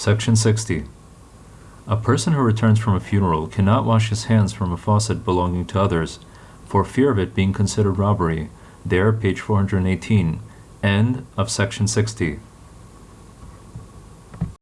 Section 60. A person who returns from a funeral cannot wash his hands from a faucet belonging to others, for fear of it being considered robbery. There, page 418. End of section 60.